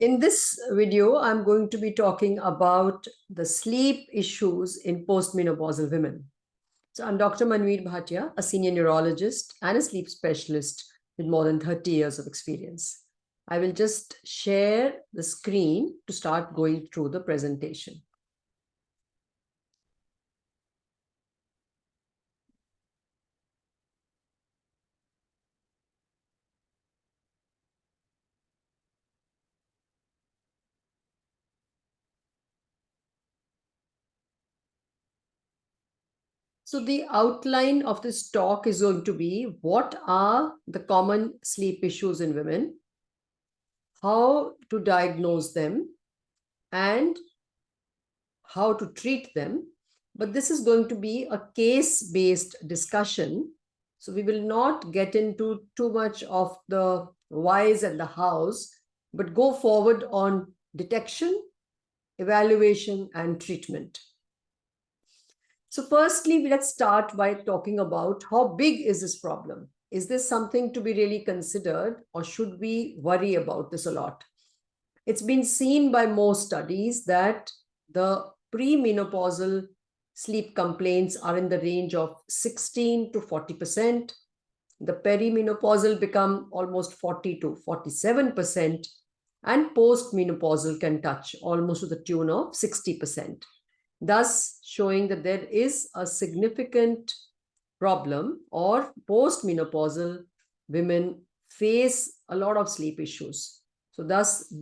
In this video, I'm going to be talking about the sleep issues in postmenopausal women. So I'm Dr. Manveer Bhatia, a senior neurologist and a sleep specialist with more than 30 years of experience. I will just share the screen to start going through the presentation. So the outline of this talk is going to be what are the common sleep issues in women, how to diagnose them, and how to treat them. But this is going to be a case-based discussion. So we will not get into too much of the whys and the hows, but go forward on detection, evaluation, and treatment. So firstly, let's start by talking about how big is this problem? Is this something to be really considered or should we worry about this a lot? It's been seen by most studies that the premenopausal sleep complaints are in the range of 16 to 40%. The perimenopausal become almost 40 to 47%, and postmenopausal can touch almost to the tune of 60% thus showing that there is a significant problem or postmenopausal women face a lot of sleep issues. So thus,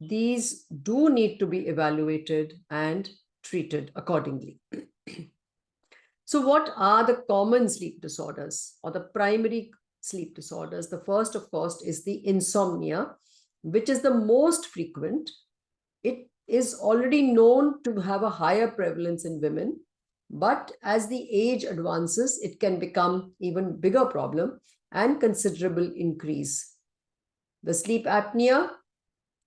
these do need to be evaluated and treated accordingly. so what are the common sleep disorders or the primary sleep disorders? The first, of course, is the insomnia, which is the most frequent. It is already known to have a higher prevalence in women. But as the age advances, it can become even bigger problem and considerable increase. The sleep apnea,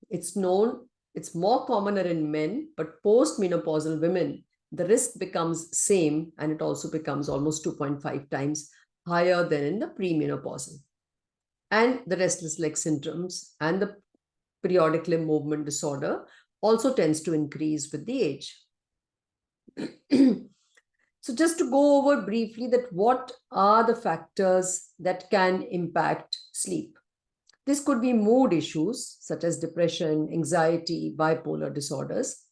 it's known, it's more commoner in men, but post-menopausal women, the risk becomes same and it also becomes almost 2.5 times higher than in the premenopausal. And the restless leg syndromes and the periodic limb movement disorder also tends to increase with the age. so just to go over briefly that what are the factors that can impact sleep? This could be mood issues such as depression, anxiety, bipolar disorders.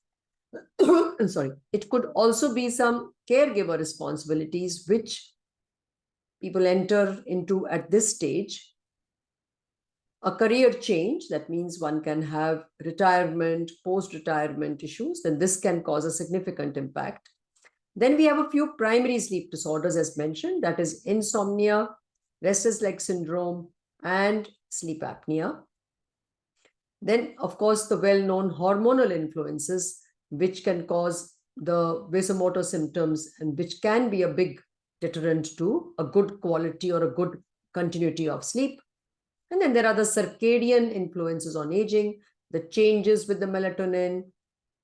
Sorry, it could also be some caregiver responsibilities which people enter into at this stage a career change, that means one can have retirement, post-retirement issues, then this can cause a significant impact. Then we have a few primary sleep disorders as mentioned, that is insomnia, restless leg syndrome, and sleep apnea. Then, of course, the well-known hormonal influences, which can cause the vasomotor symptoms and which can be a big deterrent to a good quality or a good continuity of sleep. And then there are the circadian influences on aging, the changes with the melatonin,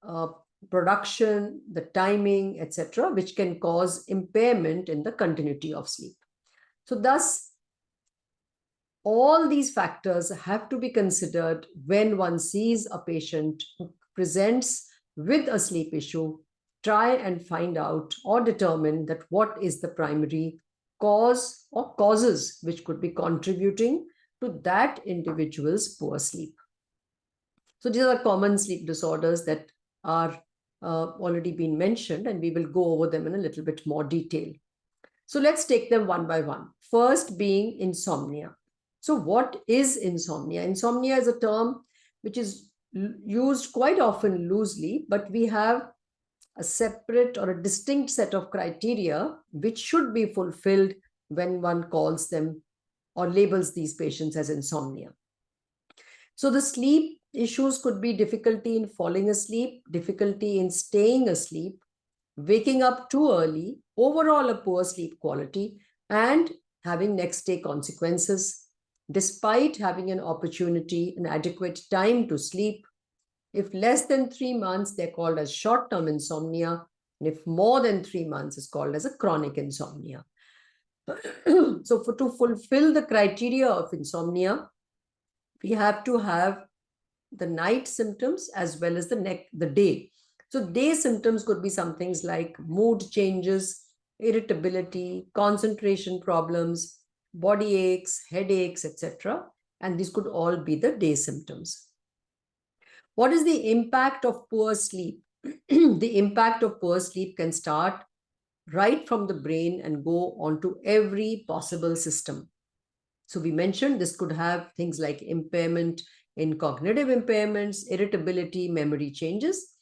uh, production, the timing, etc., which can cause impairment in the continuity of sleep. So thus, all these factors have to be considered when one sees a patient who presents with a sleep issue, try and find out or determine that what is the primary cause or causes which could be contributing to that individual's poor sleep. So these are common sleep disorders that are uh, already been mentioned and we will go over them in a little bit more detail. So let's take them one by one. First being insomnia. So what is insomnia? Insomnia is a term which is used quite often loosely, but we have a separate or a distinct set of criteria which should be fulfilled when one calls them or labels these patients as insomnia. So the sleep issues could be difficulty in falling asleep, difficulty in staying asleep, waking up too early, overall a poor sleep quality, and having next day consequences, despite having an opportunity, an adequate time to sleep. If less than three months, they're called as short-term insomnia. And if more than three months, is called as a chronic insomnia. so for to fulfill the criteria of insomnia, we have to have the night symptoms as well as the neck, the day. So day symptoms could be some things like mood changes, irritability, concentration problems, body aches, headaches, etc. And these could all be the day symptoms. What is the impact of poor sleep? the impact of poor sleep can start right from the brain and go onto every possible system. So we mentioned this could have things like impairment in cognitive impairments, irritability, memory changes.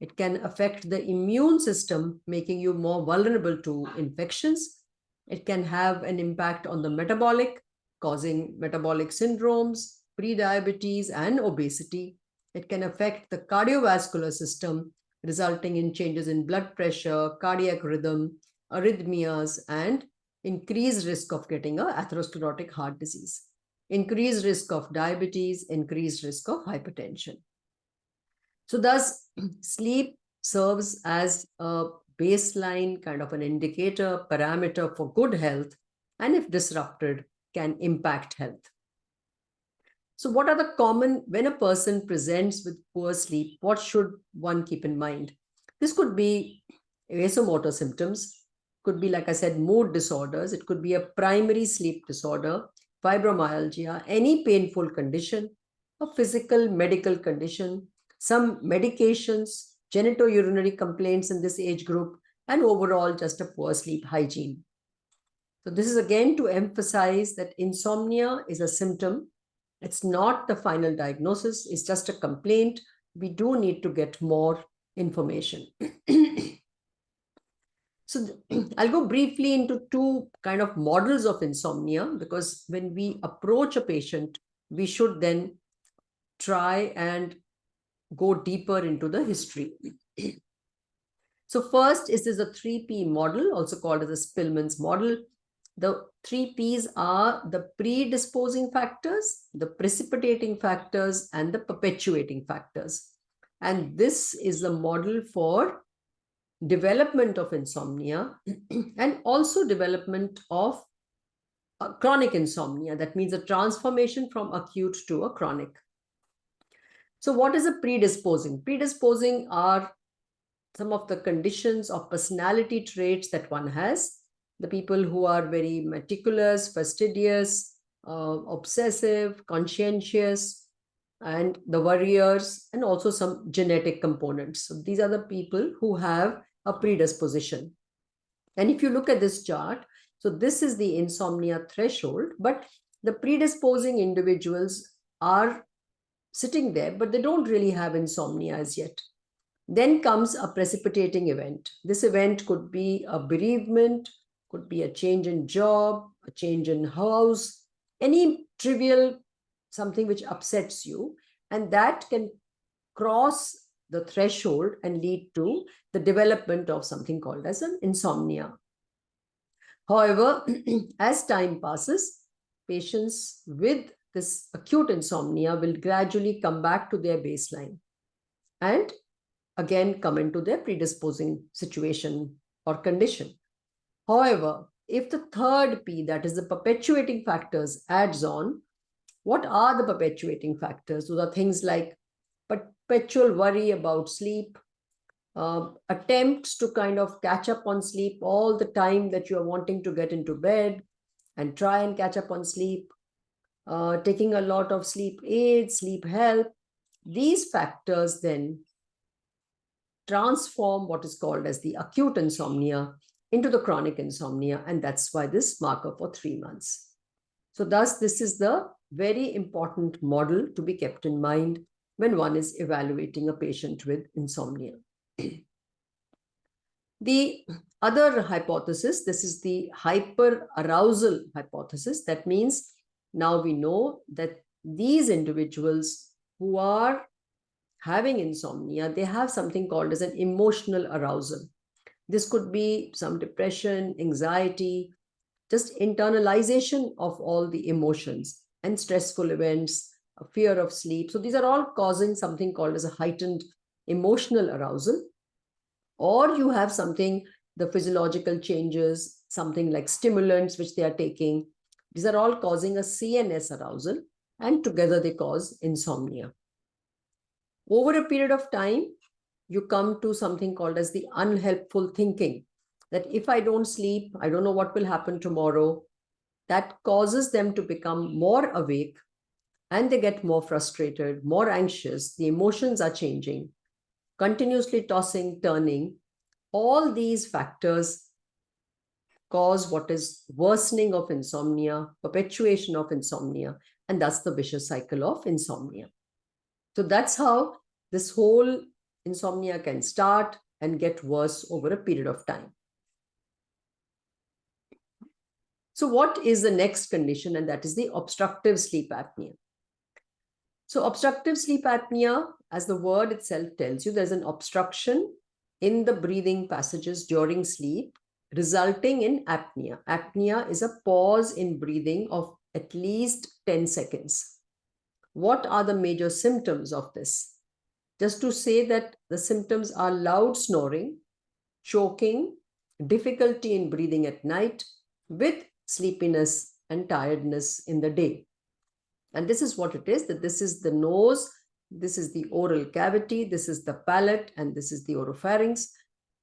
It can affect the immune system, making you more vulnerable to infections. It can have an impact on the metabolic, causing metabolic syndromes, prediabetes, and obesity. It can affect the cardiovascular system, resulting in changes in blood pressure, cardiac rhythm, arrhythmias, and increased risk of getting a atherosclerotic heart disease, increased risk of diabetes, increased risk of hypertension. So thus, sleep serves as a baseline kind of an indicator, parameter for good health, and if disrupted, can impact health. So what are the common, when a person presents with poor sleep, what should one keep in mind? This could be vasomotor symptoms, could be, like I said, mood disorders. It could be a primary sleep disorder, fibromyalgia, any painful condition, a physical medical condition, some medications, genitourinary complaints in this age group, and overall just a poor sleep hygiene. So this is again to emphasize that insomnia is a symptom it's not the final diagnosis, it's just a complaint. We do need to get more information. so I'll go briefly into two kind of models of insomnia because when we approach a patient, we should then try and go deeper into the history. so first is this a 3P model, also called as a Spielman's model. The three P's are the predisposing factors, the precipitating factors, and the perpetuating factors. And this is the model for development of insomnia and also development of chronic insomnia. That means a transformation from acute to a chronic. So what is a predisposing? Predisposing are some of the conditions of personality traits that one has the people who are very meticulous, fastidious, uh, obsessive, conscientious, and the warriors, and also some genetic components. So these are the people who have a predisposition. And if you look at this chart, so this is the insomnia threshold, but the predisposing individuals are sitting there, but they don't really have insomnia as yet. Then comes a precipitating event. This event could be a bereavement, could be a change in job, a change in house, any trivial something which upsets you. And that can cross the threshold and lead to the development of something called as an insomnia. However, as time passes, patients with this acute insomnia will gradually come back to their baseline and again come into their predisposing situation or condition. However, if the third P, that is the perpetuating factors, adds on, what are the perpetuating factors? Those are things like perpetual worry about sleep, uh, attempts to kind of catch up on sleep all the time that you're wanting to get into bed and try and catch up on sleep, uh, taking a lot of sleep aids, sleep help. These factors then transform what is called as the acute insomnia into the chronic insomnia. And that's why this marker for three months. So thus, this is the very important model to be kept in mind when one is evaluating a patient with insomnia. the other hypothesis, this is the hyperarousal hypothesis. That means now we know that these individuals who are having insomnia, they have something called as an emotional arousal. This could be some depression, anxiety, just internalization of all the emotions and stressful events, fear of sleep. So these are all causing something called as a heightened emotional arousal. Or you have something, the physiological changes, something like stimulants which they are taking. These are all causing a CNS arousal and together they cause insomnia. Over a period of time, you come to something called as the unhelpful thinking that if I don't sleep, I don't know what will happen tomorrow. That causes them to become more awake and they get more frustrated, more anxious. The emotions are changing, continuously tossing, turning. All these factors cause what is worsening of insomnia, perpetuation of insomnia, and that's the vicious cycle of insomnia. So that's how this whole insomnia can start and get worse over a period of time. So what is the next condition? And that is the obstructive sleep apnea. So obstructive sleep apnea, as the word itself tells you, there's an obstruction in the breathing passages during sleep, resulting in apnea. Apnea is a pause in breathing of at least 10 seconds. What are the major symptoms of this? Just to say that the symptoms are loud snoring, choking, difficulty in breathing at night with sleepiness and tiredness in the day. And this is what it is, that this is the nose, this is the oral cavity, this is the palate, and this is the oropharynx.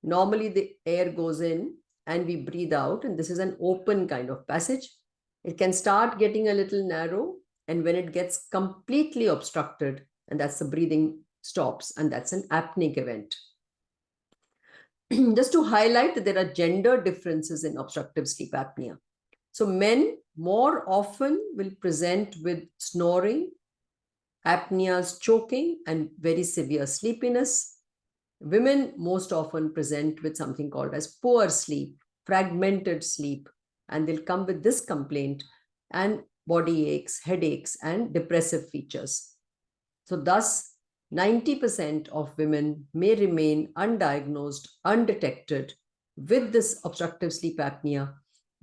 Normally the air goes in and we breathe out, and this is an open kind of passage. It can start getting a little narrow, and when it gets completely obstructed, and that's the breathing stops, and that's an apneic event. Just to highlight that there are gender differences in obstructive sleep apnea. So men more often will present with snoring, apneas, choking, and very severe sleepiness. Women most often present with something called as poor sleep, fragmented sleep, and they'll come with this complaint and body aches, headaches, and depressive features. So thus, 90% of women may remain undiagnosed, undetected with this obstructive sleep apnea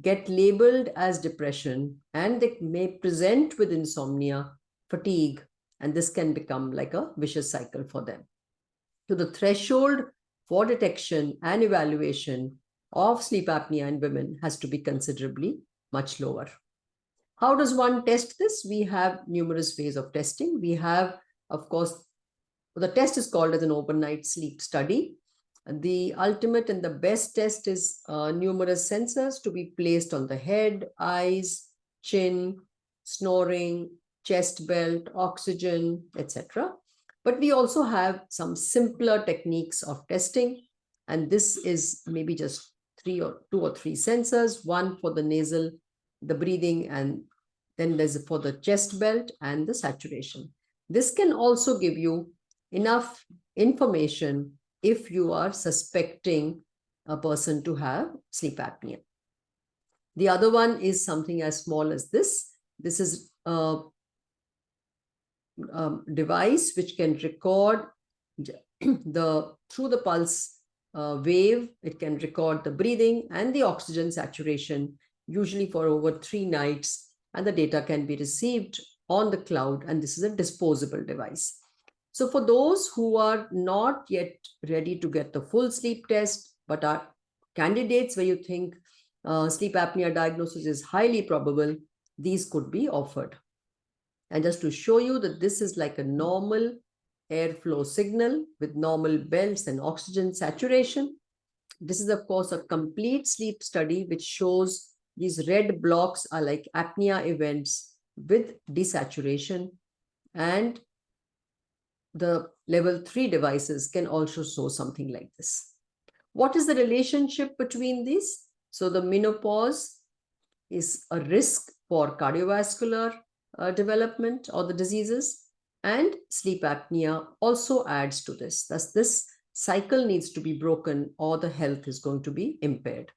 get labeled as depression and they may present with insomnia, fatigue, and this can become like a vicious cycle for them. So the threshold for detection and evaluation of sleep apnea in women has to be considerably much lower. How does one test this? We have numerous ways of testing. We have, of course, the test is called as an overnight sleep study. The ultimate and the best test is uh, numerous sensors to be placed on the head, eyes, chin, snoring, chest belt, oxygen, etc. But we also have some simpler techniques of testing. And this is maybe just three or two or three sensors, one for the nasal, the breathing, and then there's for the chest belt and the saturation. This can also give you enough information if you are suspecting a person to have sleep apnea. The other one is something as small as this. This is a, a device which can record the through the pulse uh, wave. It can record the breathing and the oxygen saturation, usually for over three nights, and the data can be received on the cloud. And this is a disposable device. So for those who are not yet ready to get the full sleep test, but are candidates where you think uh, sleep apnea diagnosis is highly probable, these could be offered. And just to show you that this is like a normal airflow signal with normal belts and oxygen saturation. This is, of course, a complete sleep study which shows these red blocks are like apnea events with desaturation and the level 3 devices can also show something like this. What is the relationship between these? So the menopause is a risk for cardiovascular uh, development or the diseases and sleep apnea also adds to this. Thus this cycle needs to be broken or the health is going to be impaired.